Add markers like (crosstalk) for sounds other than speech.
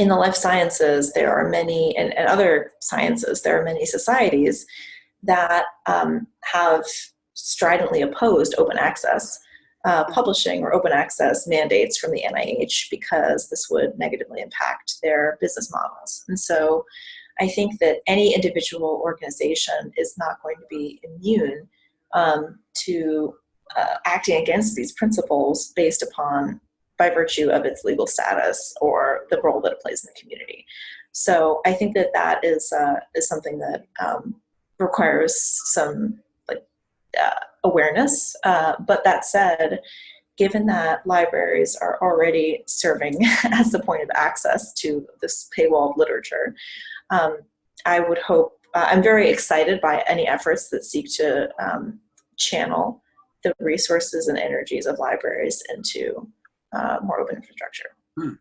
in the life sciences, there are many, and, and other sciences, there are many societies that um, have stridently opposed open access uh, publishing or open access mandates from the NIH because this would negatively impact their business models. And so I think that any individual organization is not going to be immune um, to uh, acting against these principles based upon by virtue of its legal status or the role that it plays in the community. So I think that that is, uh, is something that um, requires some like uh, awareness. Uh, but that said, given that libraries are already serving (laughs) as the point of access to this paywalled literature, um, I would hope, uh, I'm very excited by any efforts that seek to um, channel the resources and energies of libraries into uh, more open infrastructure. Hmm.